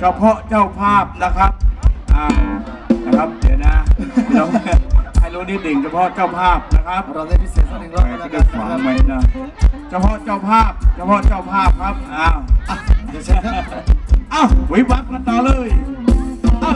เฉพาะเจ้าภาพนะครับอ่านะครับเดี๋ยวนะเราให้รู้นิดหนึ่งเฉพาะเจ้าภาพนะครับเราได้พิเศษสักหนึ่งรอบแหมแล้วก็กัได้นขวางนะครับไว้นะเฉพาะเจ้าภาพเฉพาะเจ้าภาพครับอ้าวอะเดี๋ยวเชิญครับ อ้าววิบวับกันต่อเลยอ้า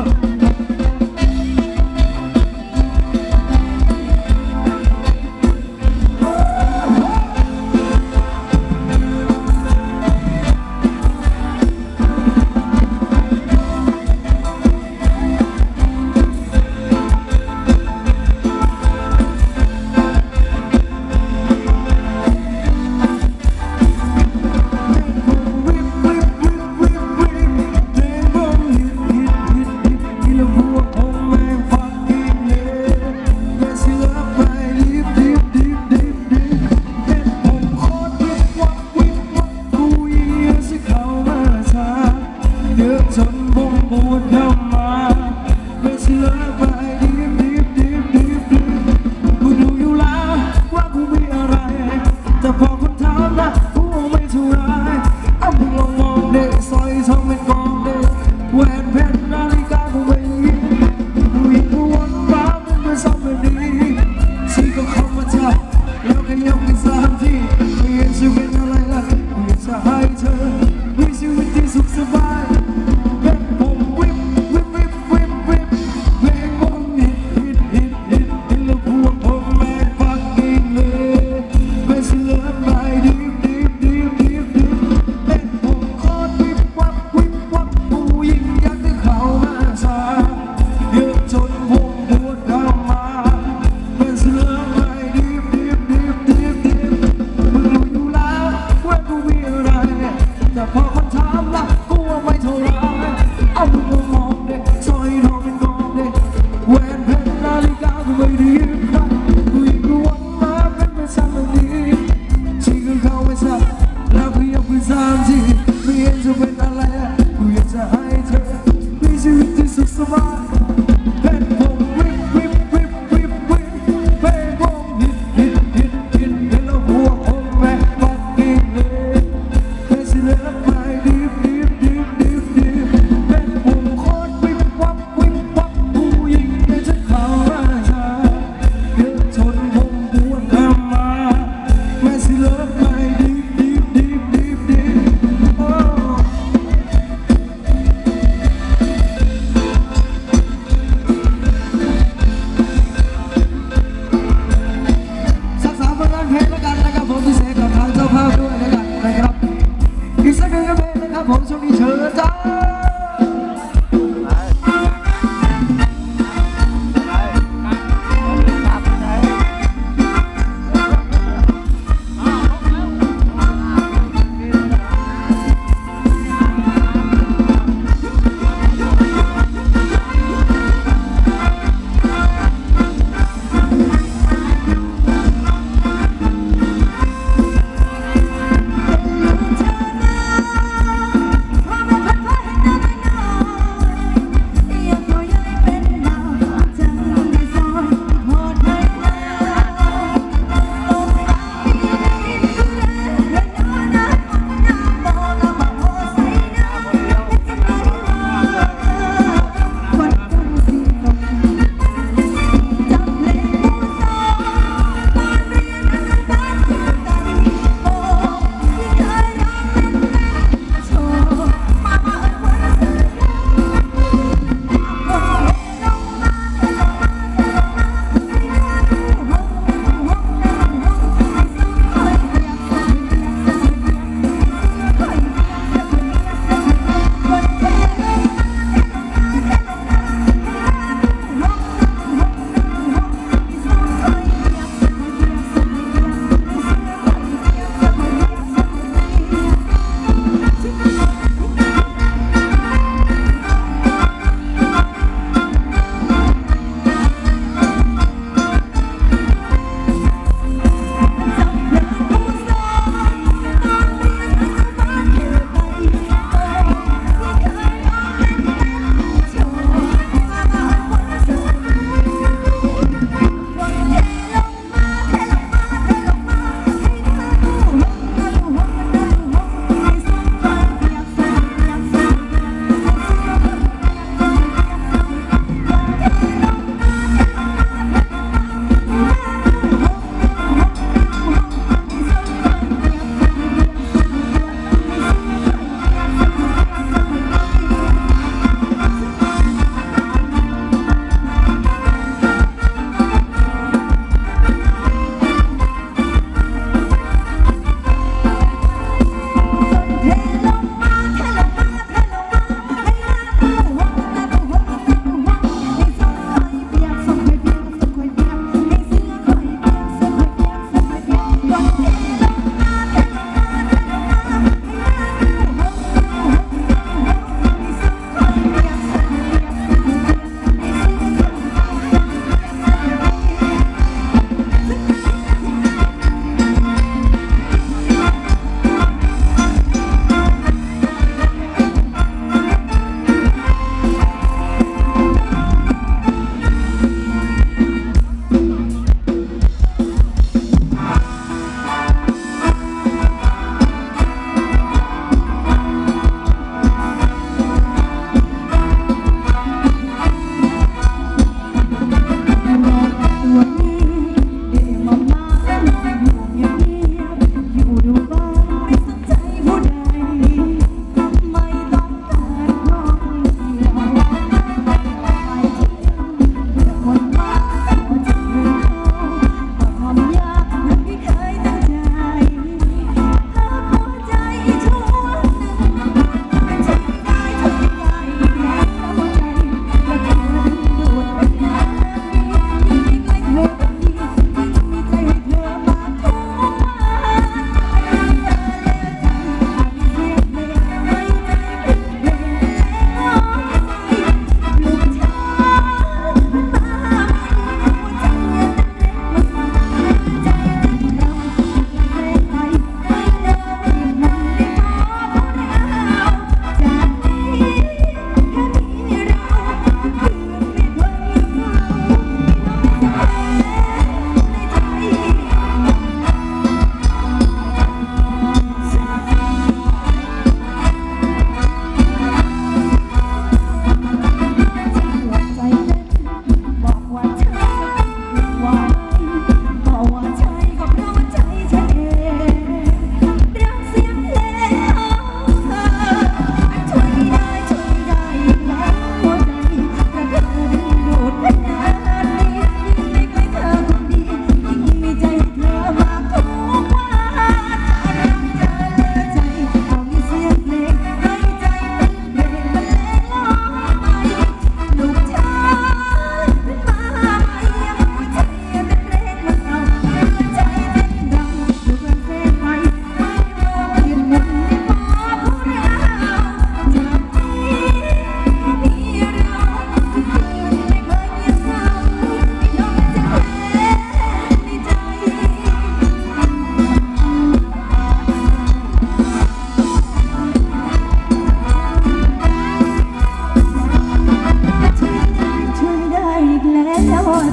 บ่งบูดเข้ามาไม่เชื่อไปดิบดิบดิบดิบดิบกูดูอยู่แล้วว่ากูมีอะไร แต่พอคนถามนะกูไม่เท่าไรเอามึงลองมองเด็กซอยทองเป็นกองเด็กแหวนเพชรนาฬิกากูไม่มีกูยิงกูวนฟ้ามันเป็นสองแบบนี้สิ่ก็เข้ามาจับแล้วก็ยกกันสามทีไม่เห็นชีวิต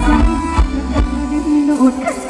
ใจจะเป็นดูด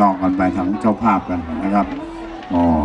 ล้วนะครับลองกันไปทั้งเจ้าภาพกันนะครับ